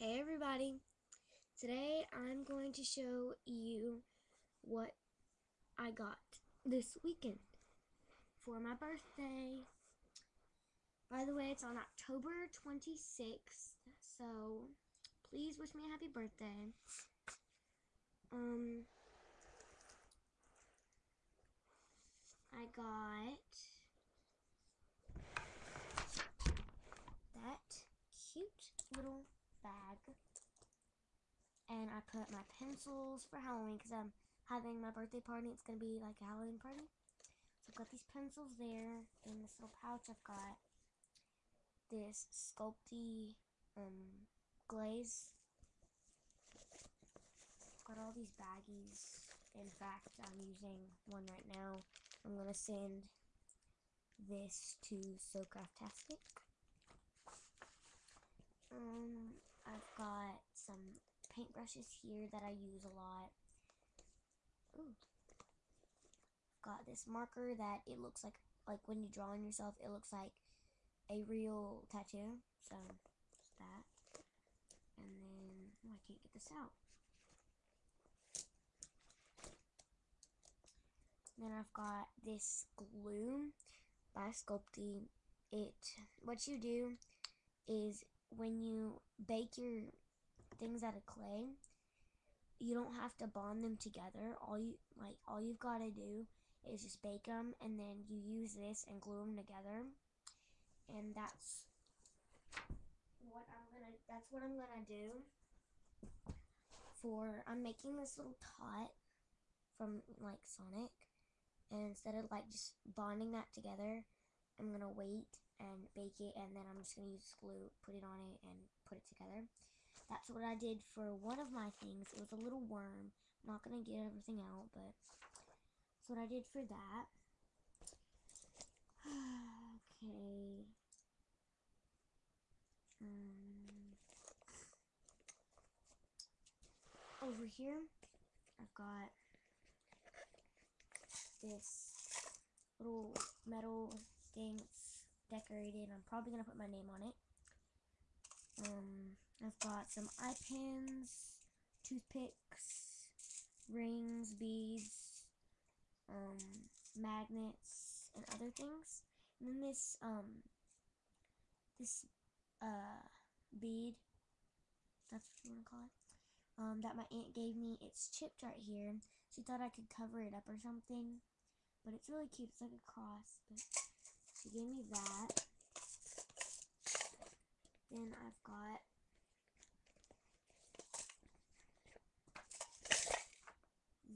Hey everybody! Today I'm going to show you what I got this weekend for my birthday. By the way, it's on October 26th, so please wish me a happy birthday. Um, I got that cute little bag. And I put my pencils for Halloween because I'm having my birthday party. It's going to be like a Halloween party. So I've got these pencils there. In this little pouch, I've got this Sculpey um, glaze. I've got all these baggies. In fact, I'm using one right now. I'm going to send this to SoCraftastic. Um, I've got some paintbrushes here that I use a lot. Ooh. Got this marker that it looks like, like when you draw on yourself, it looks like a real tattoo. So, that. And then, oh, I can't get this out. Then I've got this glue by Sculpey. It, what you do is when you bake your things out of clay, you don't have to bond them together. All you like, all you've got to do is just bake them, and then you use this and glue them together, and that's what I'm gonna. That's what I'm gonna do. For I'm making this little tot from like Sonic, and instead of like just bonding that together, I'm gonna wait and bake it and then I'm just gonna use glue, put it on it and put it together. That's what I did for one of my things. It was a little worm. I'm not gonna get everything out, but that's what I did for that. okay. Um, over here, I've got this little metal thing decorated. I'm probably going to put my name on it. Um, I've got some eye pins, toothpicks, rings, beads, um, magnets, and other things. And then this, um, this, uh, bead, that's what you want to call it, um, that my aunt gave me. It's chipped right here. She thought I could cover it up or something. But it's really cute. It's like a cross, but she gave me that. Then I've got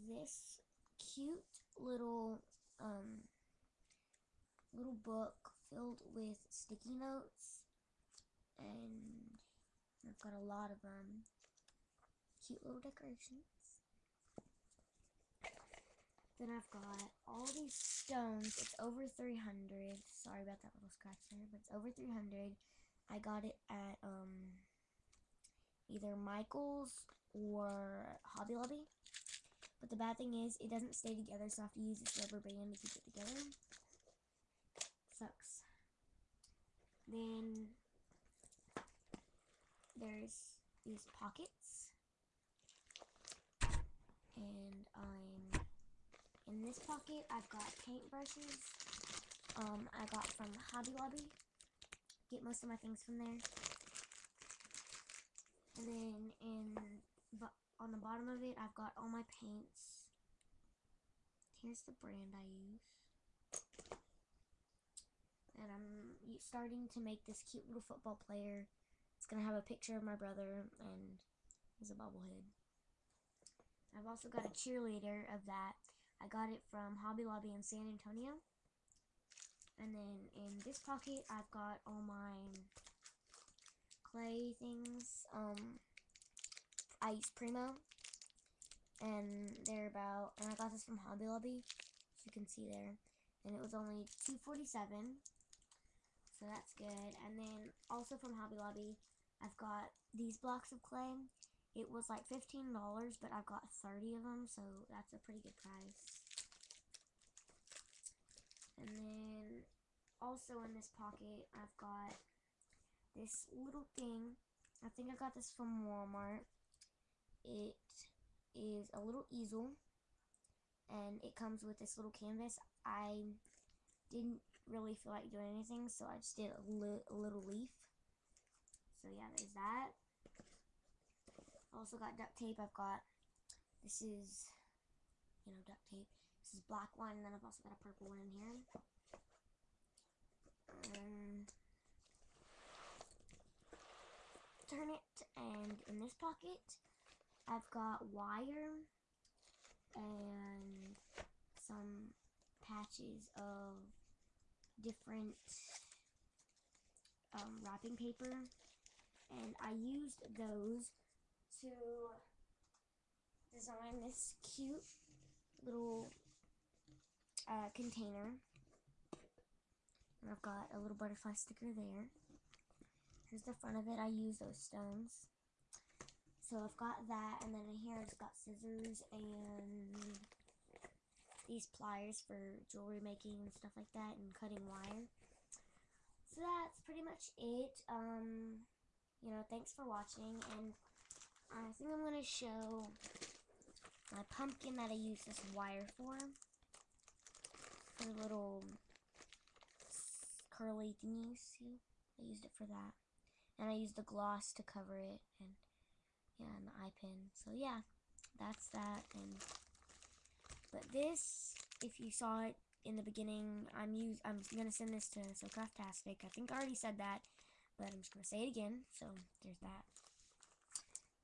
this cute little um, little book filled with sticky notes and I've got a lot of them cute little decorations then I've got all these stones. It's over 300. Sorry about that little scratch there, but it's over 300. I got it at um, either Michael's or Hobby Lobby. But the bad thing is, it doesn't stay together, so I have to use this rubber band to keep it together. Sucks. Then there's these pockets. And I'm in this pocket, I've got paintbrushes. Um, I got from Hobby Lobby. Get most of my things from there. And then in on the bottom of it, I've got all my paints. Here's the brand I use. And I'm starting to make this cute little football player. It's going to have a picture of my brother and he's a bobblehead. I've also got a cheerleader of that. I got it from Hobby Lobby in San Antonio. And then in this pocket, I've got all my clay things. Um, I use Premo. And they're about, and I got this from Hobby Lobby, as you can see there. And it was only 247 so that's good. And then also from Hobby Lobby, I've got these blocks of clay. It was like $15, but I've got 30 of them, so that's a pretty good price. And then also in this pocket, I've got this little thing. I think I got this from Walmart. It is a little easel and it comes with this little canvas. I didn't really feel like doing anything, so I just did a, li a little leaf. So yeah, there's that. Also got duct tape. I've got, this is, you know, duct tape. This is black one, and then I've also got a purple one in here. Um, turn it, and in this pocket, I've got wire and some patches of different um, wrapping paper. And I used those to design this cute little uh, container. And I've got a little butterfly sticker there. Here's the front of it. I use those stones so I've got that, and then in here I've got scissors and these pliers for jewelry making and stuff like that, and cutting wire. So that's pretty much it. Um, you know, thanks for watching, and I think I'm gonna show my pumpkin that I use this wire for. For little curly thingies, see? I used it for that. And I used the gloss to cover it, and and the eye pin. So yeah, that's that. And but this, if you saw it in the beginning, I'm use I'm gonna send this to SoCraftastic. I think I already said that, but I'm just gonna say it again. So there's that.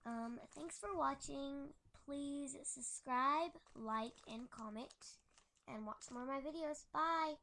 Um, thanks for watching. Please subscribe, like, and comment, and watch more of my videos. Bye.